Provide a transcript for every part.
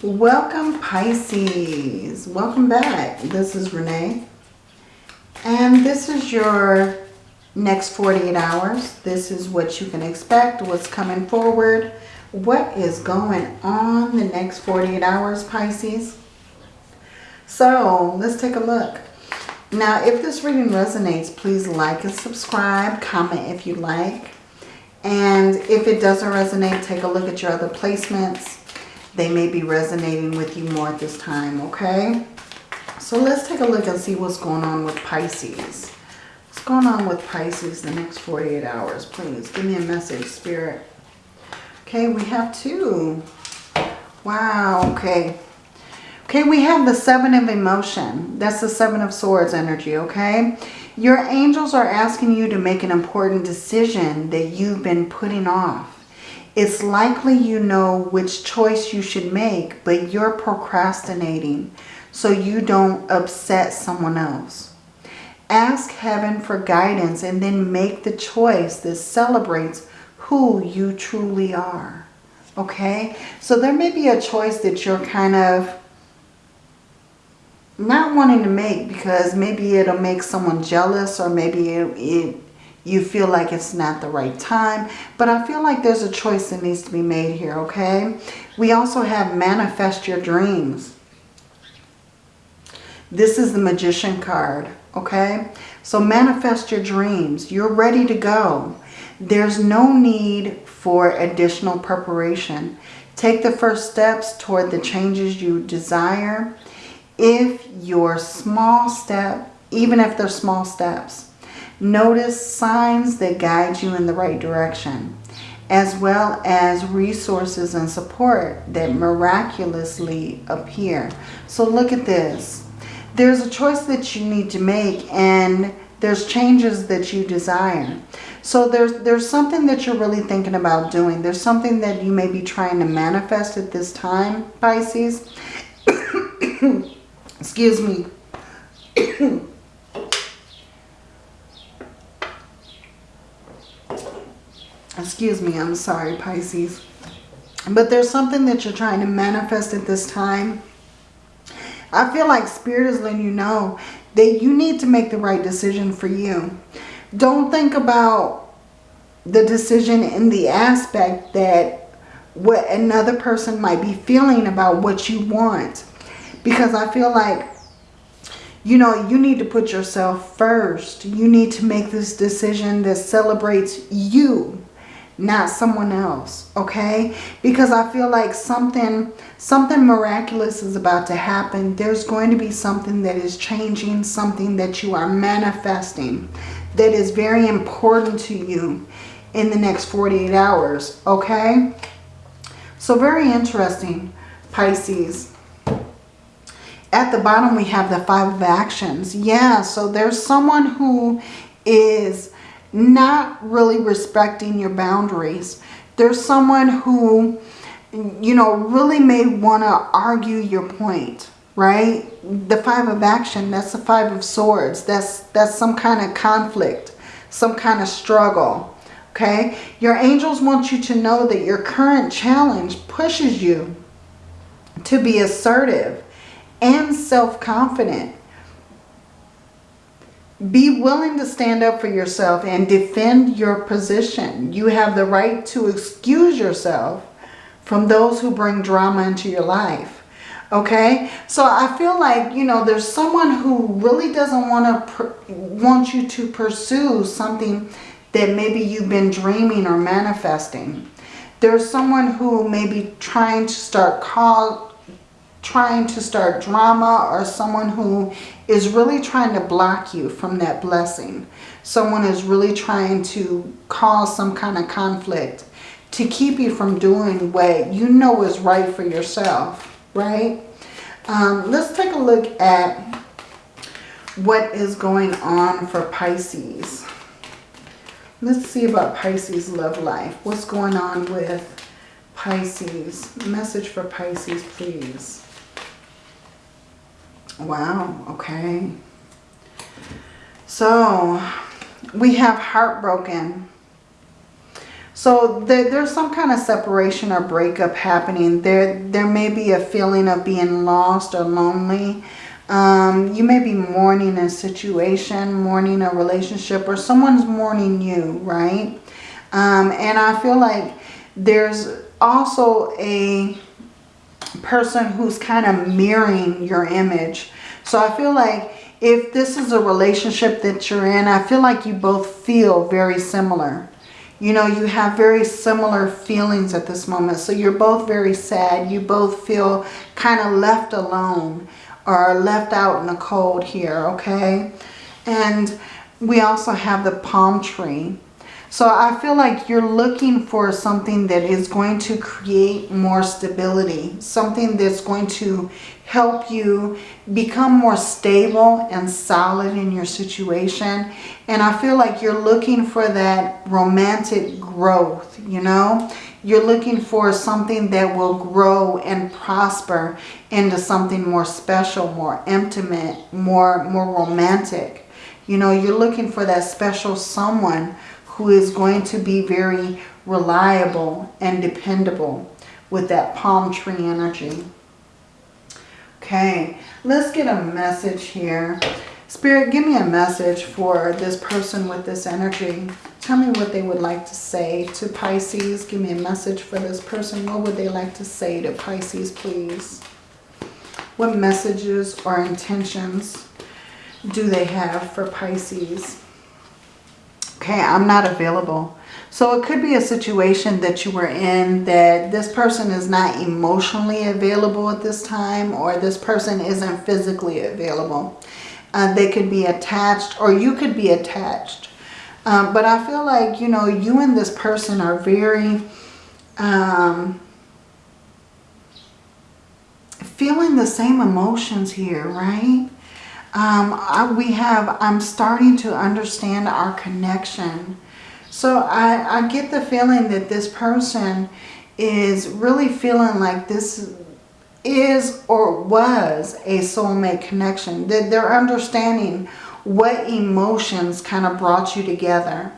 Welcome Pisces. Welcome back. This is Renee. And this is your next 48 hours. This is what you can expect, what's coming forward. What is going on the next 48 hours, Pisces? So let's take a look. Now, if this reading resonates, please like and subscribe. Comment if you like. And if it doesn't resonate, take a look at your other placements they may be resonating with you more at this time, okay? So let's take a look and see what's going on with Pisces. What's going on with Pisces the next 48 hours? Please give me a message, Spirit. Okay, we have two. Wow, okay. Okay, we have the Seven of Emotion. That's the Seven of Swords energy, okay? Your angels are asking you to make an important decision that you've been putting off it's likely you know which choice you should make, but you're procrastinating so you don't upset someone else. Ask heaven for guidance and then make the choice that celebrates who you truly are. Okay? So there may be a choice that you're kind of not wanting to make because maybe it'll make someone jealous or maybe it, it you feel like it's not the right time. But I feel like there's a choice that needs to be made here, okay? We also have manifest your dreams. This is the magician card, okay? So manifest your dreams. You're ready to go. There's no need for additional preparation. Take the first steps toward the changes you desire. If your small step, even if they're small steps, Notice signs that guide you in the right direction, as well as resources and support that miraculously appear. So look at this. There's a choice that you need to make and there's changes that you desire. So there's, there's something that you're really thinking about doing. There's something that you may be trying to manifest at this time, Pisces. Excuse me. Excuse me, I'm sorry, Pisces. But there's something that you're trying to manifest at this time. I feel like Spirit is letting you know that you need to make the right decision for you. Don't think about the decision in the aspect that what another person might be feeling about what you want. Because I feel like, you know, you need to put yourself first. You need to make this decision that celebrates you not someone else okay? Because i feel like something something miraculous is about to happen. There's going to be something that is changing something that you are manifesting that is very important to you in the next 48 hours okay? So very interesting pisces. At the bottom we have the five of actions. Yeah so there's someone who is not really respecting your boundaries. There's someone who, you know, really may want to argue your point, right? The five of action, that's the five of swords. That's, that's some kind of conflict, some kind of struggle, okay? Your angels want you to know that your current challenge pushes you to be assertive and self-confident be willing to stand up for yourself and defend your position. You have the right to excuse yourself from those who bring drama into your life. Okay? So I feel like, you know, there's someone who really doesn't want to want you to pursue something that maybe you've been dreaming or manifesting. There's someone who may be trying to start call trying to start drama or someone who is really trying to block you from that blessing. Someone is really trying to cause some kind of conflict to keep you from doing what you know is right for yourself, right? Um, let's take a look at what is going on for Pisces. Let's see about Pisces love life. What's going on with Pisces? Message for Pisces, please. Wow, okay. So, we have heartbroken. So there, there's some kind of separation or breakup happening. There, there may be a feeling of being lost or lonely. Um, you may be mourning a situation, mourning a relationship, or someone's mourning you, right? Um, and I feel like there's also a person who's kind of mirroring your image. So I feel like if this is a relationship that you're in, I feel like you both feel very similar. You know, you have very similar feelings at this moment. So you're both very sad. You both feel kind of left alone or left out in the cold here, okay? And we also have the palm tree. So I feel like you're looking for something that is going to create more stability. Something that's going to help you become more stable and solid in your situation. And I feel like you're looking for that romantic growth, you know. You're looking for something that will grow and prosper into something more special, more intimate, more, more romantic. You know, you're looking for that special someone who is going to be very reliable and dependable with that palm tree energy. Okay, let's get a message here. Spirit, give me a message for this person with this energy. Tell me what they would like to say to Pisces. Give me a message for this person. What would they like to say to Pisces, please? What messages or intentions do they have for Pisces? Okay, I'm not available. So it could be a situation that you were in that this person is not emotionally available at this time or this person isn't physically available. Uh, they could be attached or you could be attached. Um, but I feel like, you know, you and this person are very um, feeling the same emotions here, right? Um, I, we have, I'm starting to understand our connection so I, I get the feeling that this person is really feeling like this is or was a soulmate connection. That they're understanding what emotions kind of brought you together.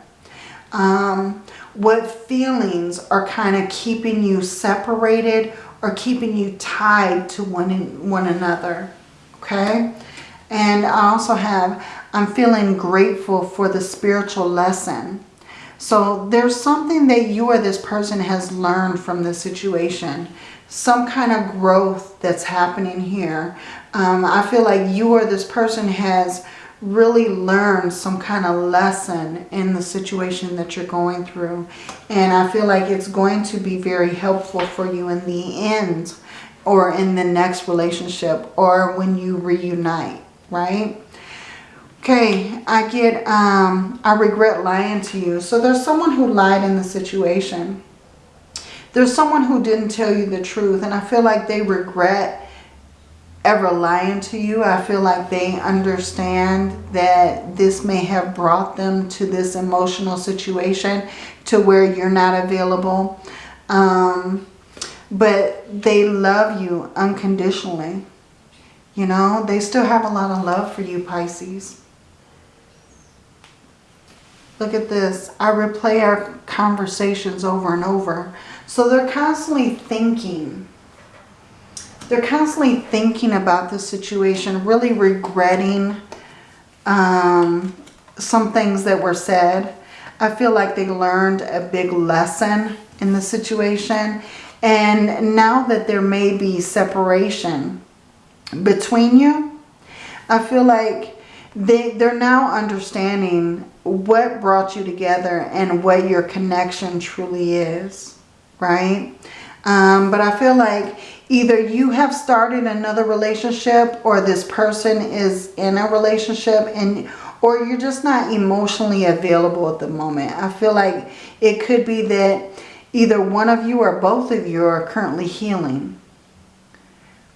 Um, what feelings are kind of keeping you separated or keeping you tied to one, one another. Okay? And I also have, I'm feeling grateful for the spiritual lesson so there's something that you or this person has learned from the situation. Some kind of growth that's happening here. Um, I feel like you or this person has really learned some kind of lesson in the situation that you're going through. And I feel like it's going to be very helpful for you in the end or in the next relationship or when you reunite, right? Okay, I get, um, I regret lying to you. So there's someone who lied in the situation. There's someone who didn't tell you the truth. And I feel like they regret ever lying to you. I feel like they understand that this may have brought them to this emotional situation to where you're not available. Um, but they love you unconditionally. You know, they still have a lot of love for you, Pisces. Look at this. I replay our conversations over and over. So they're constantly thinking. They're constantly thinking about the situation, really regretting um, some things that were said. I feel like they learned a big lesson in the situation. And now that there may be separation between you, I feel like they, they're now understanding what brought you together and what your connection truly is, right? Um, but I feel like either you have started another relationship or this person is in a relationship and or you're just not emotionally available at the moment. I feel like it could be that either one of you or both of you are currently healing.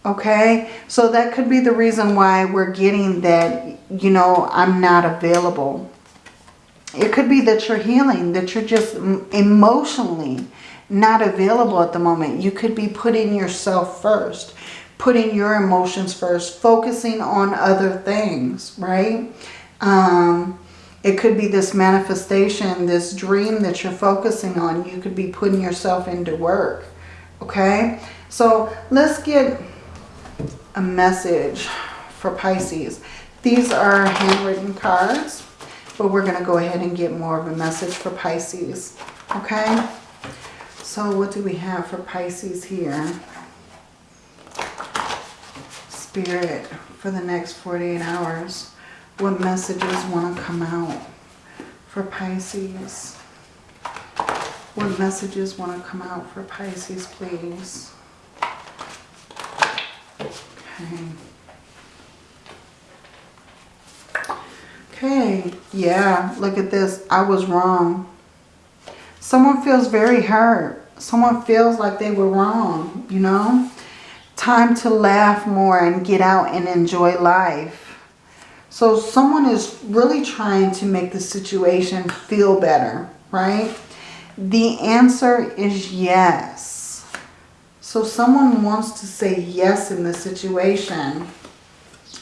Okay, so that could be the reason why we're getting that, you know, I'm not available. It could be that you're healing, that you're just emotionally not available at the moment. You could be putting yourself first, putting your emotions first, focusing on other things, right? Um, It could be this manifestation, this dream that you're focusing on. You could be putting yourself into work. Okay? So let's get a message for Pisces. These are handwritten cards, but we're going to go ahead and get more of a message for Pisces. Okay? So what do we have for Pisces here? Spirit for the next 48 hours. What messages want to come out for Pisces? What messages want to come out for Pisces, please? Okay. Yeah, look at this. I was wrong. Someone feels very hurt. Someone feels like they were wrong, you know? Time to laugh more and get out and enjoy life. So someone is really trying to make the situation feel better, right? The answer is yes. So someone wants to say yes in this situation.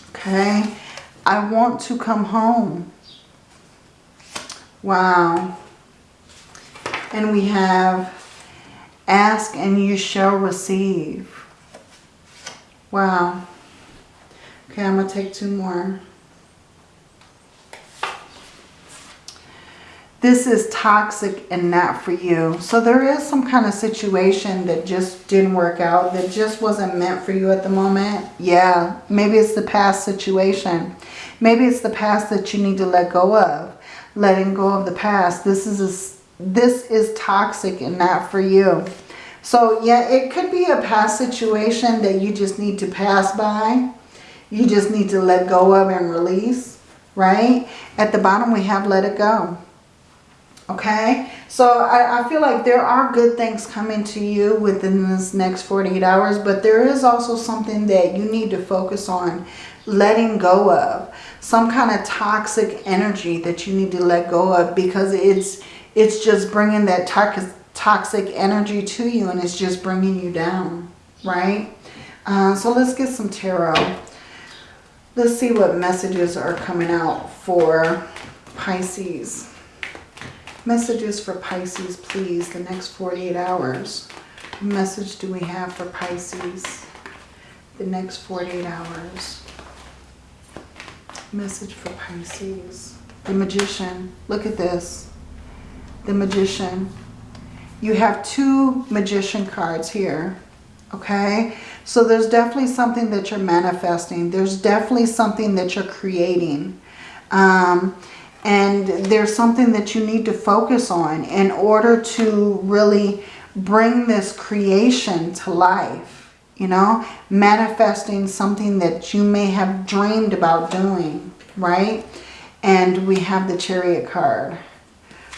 Okay. I want to come home. Wow. And we have ask and you shall receive. Wow. Okay, I'm going to take two more. This is toxic and not for you. So there is some kind of situation that just didn't work out, that just wasn't meant for you at the moment. Yeah, maybe it's the past situation. Maybe it's the past that you need to let go of. Letting go of the past. This is a, this is toxic and not for you. So yeah, it could be a past situation that you just need to pass by. You just need to let go of and release, right? At the bottom we have let it go. Okay, so I, I, feel like there are good things coming to you within this next 48 hours, but there is also something that you need to focus on letting go of. Some kind of toxic energy that you need to let go of because it's it's just bringing that toxic toxic energy to you and it's just bringing you down, right? Uh, so let's get some tarot. Let's see what messages are coming out for Pisces. Messages for Pisces, please, the next 48 hours. What message do we have for Pisces the next 48 hours? Message for Pisces. The Magician. Look at this. The Magician. You have two Magician cards here. Okay? So there's definitely something that you're manifesting. There's definitely something that you're creating. Um, and there's something that you need to focus on in order to really bring this creation to life. You know, manifesting something that you may have dreamed about doing, right? And we have the chariot card.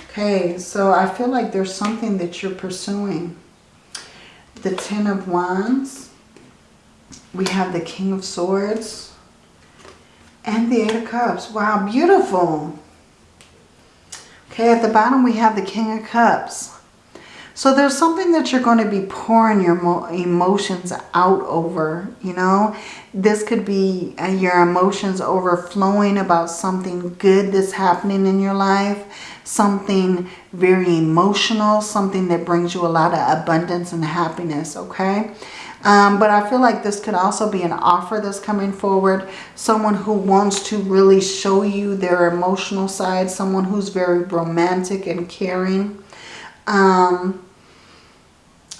Okay, so I feel like there's something that you're pursuing. The Ten of Wands. We have the King of Swords. And the Eight of Cups. Wow, beautiful. Okay, at the bottom we have the King of Cups. So there's something that you're going to be pouring your emotions out over, you know. This could be uh, your emotions overflowing about something good that's happening in your life. Something very emotional, something that brings you a lot of abundance and happiness, okay. Um, but I feel like this could also be an offer that's coming forward. Someone who wants to really show you their emotional side. Someone who's very romantic and caring. Um,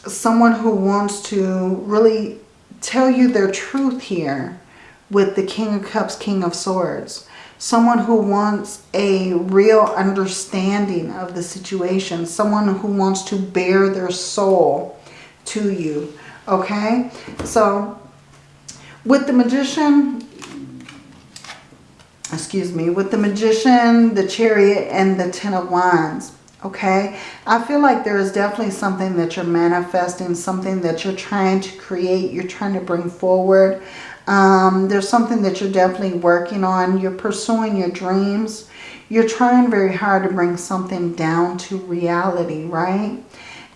someone who wants to really tell you their truth here with the King of Cups, King of Swords. Someone who wants a real understanding of the situation. Someone who wants to bare their soul to you. Okay, so with the magician, excuse me, with the magician, the chariot, and the ten of wands, okay, I feel like there is definitely something that you're manifesting, something that you're trying to create, you're trying to bring forward. Um, there's something that you're definitely working on. You're pursuing your dreams. You're trying very hard to bring something down to reality, right?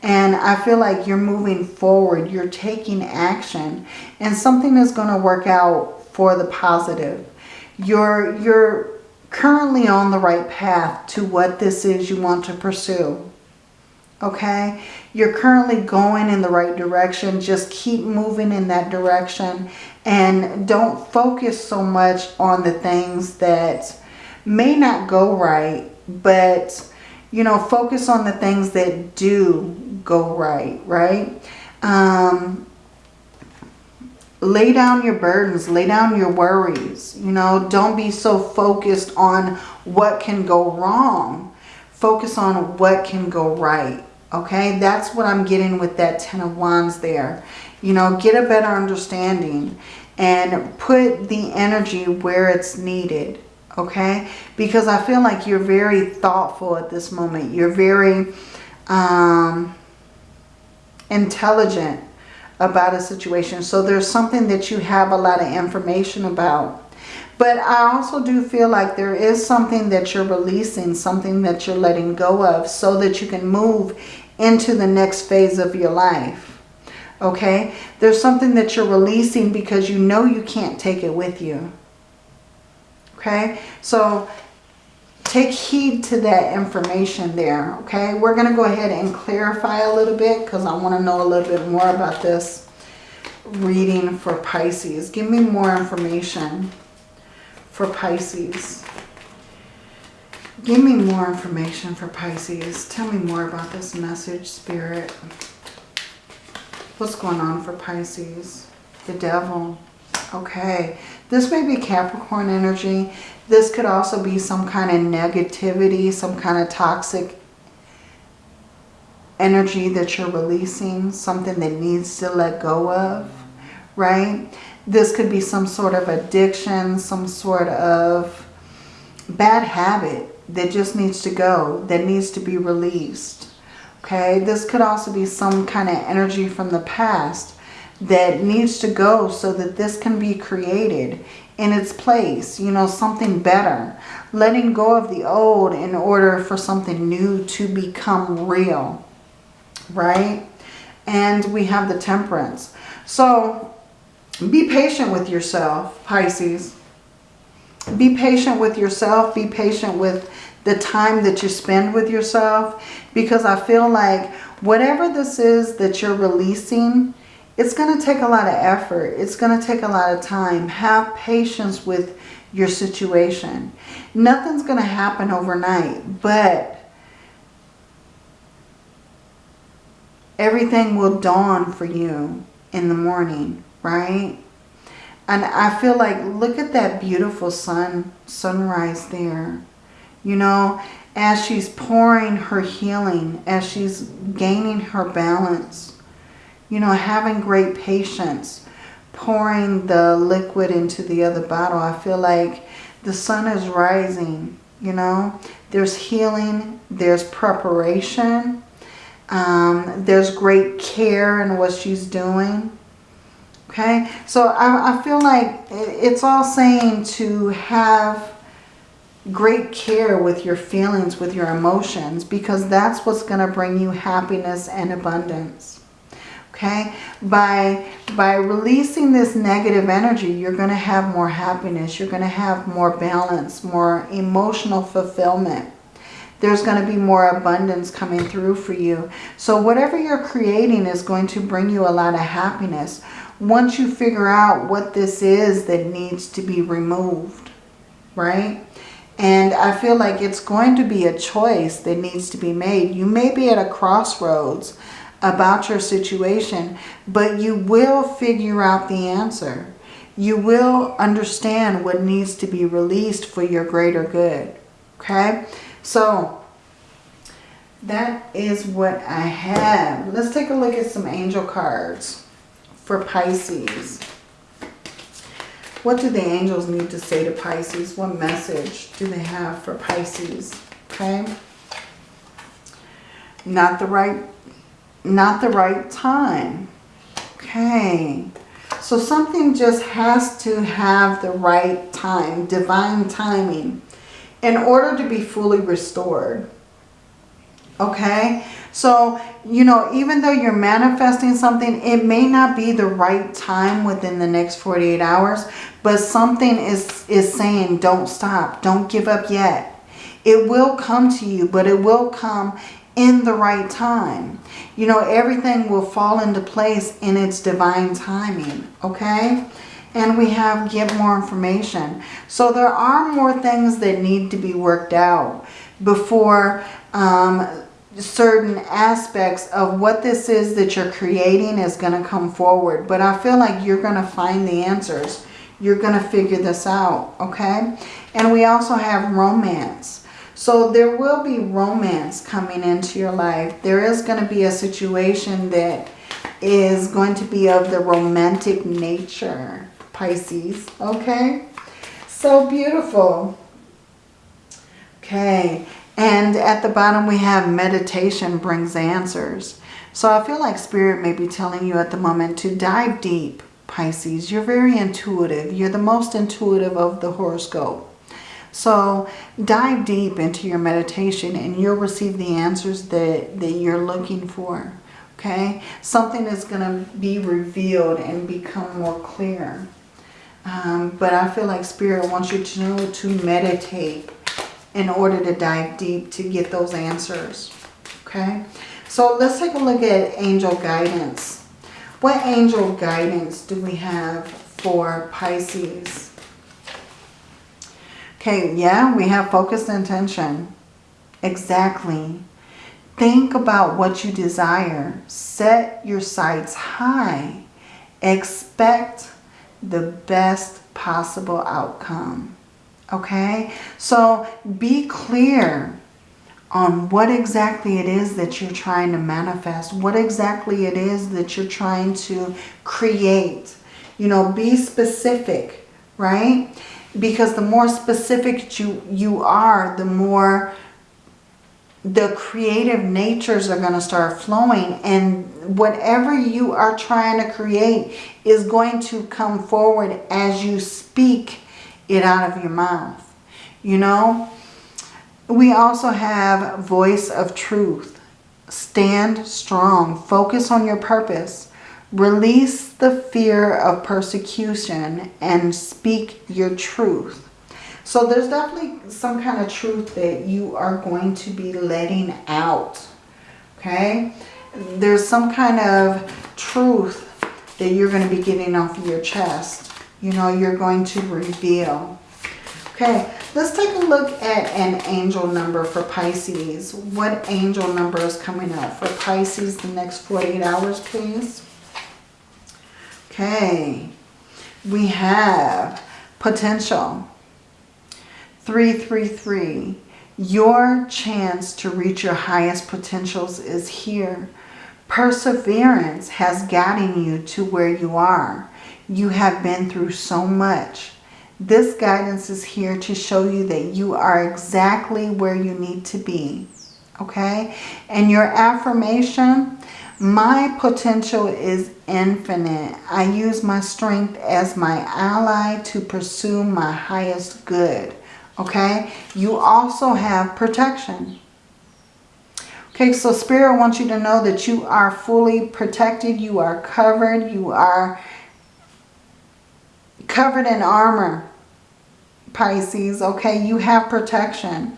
And I feel like you're moving forward. You're taking action. And something is going to work out for the positive. You're, you're currently on the right path to what this is you want to pursue. Okay? You're currently going in the right direction. Just keep moving in that direction. And don't focus so much on the things that may not go right. But, you know, focus on the things that do go right, right? Um, lay down your burdens, lay down your worries. You know, don't be so focused on what can go wrong. Focus on what can go right. Okay, that's what I'm getting with that Ten of Wands there. You know, get a better understanding and put the energy where it's needed. Okay, because I feel like you're very thoughtful at this moment. You're very um, intelligent about a situation. So there's something that you have a lot of information about. But I also do feel like there is something that you're releasing, something that you're letting go of so that you can move into the next phase of your life. Okay? There's something that you're releasing because you know you can't take it with you. Okay? So take heed to that information there, okay? We're going to go ahead and clarify a little bit because I want to know a little bit more about this reading for Pisces. Give me more information for Pisces. Give me more information for Pisces. Tell me more about this message, Spirit. What's going on for Pisces? The devil. Okay. This may be Capricorn energy. This could also be some kind of negativity, some kind of toxic energy that you're releasing, something that needs to let go of, right? This could be some sort of addiction, some sort of bad habit that just needs to go, that needs to be released. Okay, this could also be some kind of energy from the past that needs to go so that this can be created in its place, you know, something better. Letting go of the old in order for something new to become real, right? And we have the temperance. So be patient with yourself, Pisces. Be patient with yourself. Be patient with the time that you spend with yourself. Because I feel like whatever this is that you're releasing, it's going to take a lot of effort. It's going to take a lot of time. Have patience with your situation. Nothing's going to happen overnight, but everything will dawn for you in the morning, right? And I feel like, look at that beautiful sun, sunrise there. You know, as she's pouring her healing, as she's gaining her balance, you know, having great patience, pouring the liquid into the other bottle. I feel like the sun is rising, you know. There's healing, there's preparation, um, there's great care in what she's doing. Okay, so I, I feel like it's all saying to have great care with your feelings, with your emotions, because that's what's going to bring you happiness and abundance okay? By by releasing this negative energy you're going to have more happiness you're going to have more balance more emotional fulfillment. There's going to be more abundance coming through for you. So whatever you're creating is going to bring you a lot of happiness once you figure out what this is that needs to be removed right? And I feel like it's going to be a choice that needs to be made. You may be at a crossroads about your situation, but you will figure out the answer. You will understand what needs to be released for your greater good. Okay? So, that is what I have. Let's take a look at some angel cards for Pisces. What do the angels need to say to Pisces? What message do they have for Pisces? Okay? Not the right not the right time. Okay. So something just has to have the right time, divine timing, in order to be fully restored. Okay? So, you know, even though you're manifesting something, it may not be the right time within the next 48 hours, but something is, is saying don't stop, don't give up yet. It will come to you, but it will come in the right time. You know, everything will fall into place in its divine timing, okay? And we have get more information. So there are more things that need to be worked out before um, certain aspects of what this is that you're creating is going to come forward. But I feel like you're going to find the answers. You're going to figure this out, okay? And we also have romance. So there will be romance coming into your life. There is going to be a situation that is going to be of the romantic nature, Pisces, okay? So beautiful. Okay, and at the bottom we have meditation brings answers. So I feel like Spirit may be telling you at the moment to dive deep, Pisces. You're very intuitive. You're the most intuitive of the horoscope. So dive deep into your meditation and you'll receive the answers that, that you're looking for. Okay? Something is going to be revealed and become more clear. Um, but I feel like Spirit wants you to know to meditate in order to dive deep to get those answers. Okay? So let's take a look at angel guidance. What angel guidance do we have for Pisces? Okay, yeah, we have focused intention. Exactly. Think about what you desire. Set your sights high. Expect the best possible outcome. Okay? So be clear on what exactly it is that you're trying to manifest. What exactly it is that you're trying to create. You know, be specific, right? Because the more specific you, you are, the more the creative natures are going to start flowing and whatever you are trying to create is going to come forward as you speak it out of your mouth. You know, we also have voice of truth. Stand strong. Focus on your purpose. Release the fear of persecution and speak your truth. So there's definitely some kind of truth that you are going to be letting out. Okay? There's some kind of truth that you're going to be getting off of your chest. You know, you're going to reveal. Okay, let's take a look at an angel number for Pisces. What angel number is coming out for Pisces the next 48 hours, please? Okay, we have potential. 333. Your chance to reach your highest potentials is here. Perseverance has gotten you to where you are. You have been through so much. This guidance is here to show you that you are exactly where you need to be. Okay? And your affirmation, my potential is infinite. I use my strength as my ally to pursue my highest good. Okay? You also have protection. Okay, so Spirit wants you to know that you are fully protected. You are covered. You are covered in armor, Pisces. Okay, you have protection.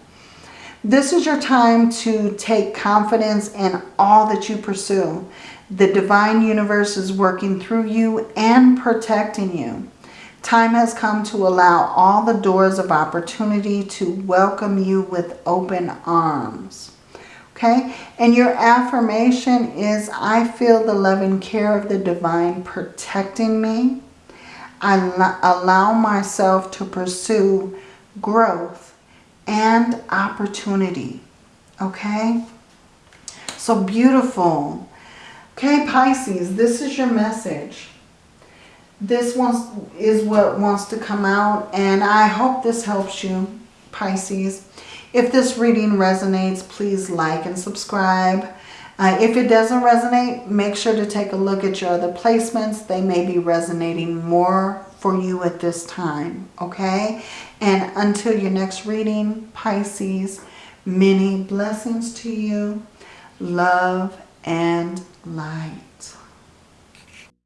This is your time to take confidence in all that you pursue. The divine universe is working through you and protecting you. Time has come to allow all the doors of opportunity to welcome you with open arms. Okay? And your affirmation is, I feel the loving care of the divine protecting me. I allow myself to pursue growth and opportunity. Okay? So beautiful. Okay, Pisces, this is your message. This wants, is what wants to come out. And I hope this helps you, Pisces. If this reading resonates, please like and subscribe. Uh, if it doesn't resonate, make sure to take a look at your other placements. They may be resonating more for you at this time, okay? And until your next reading, Pisces, many blessings to you. love, and light.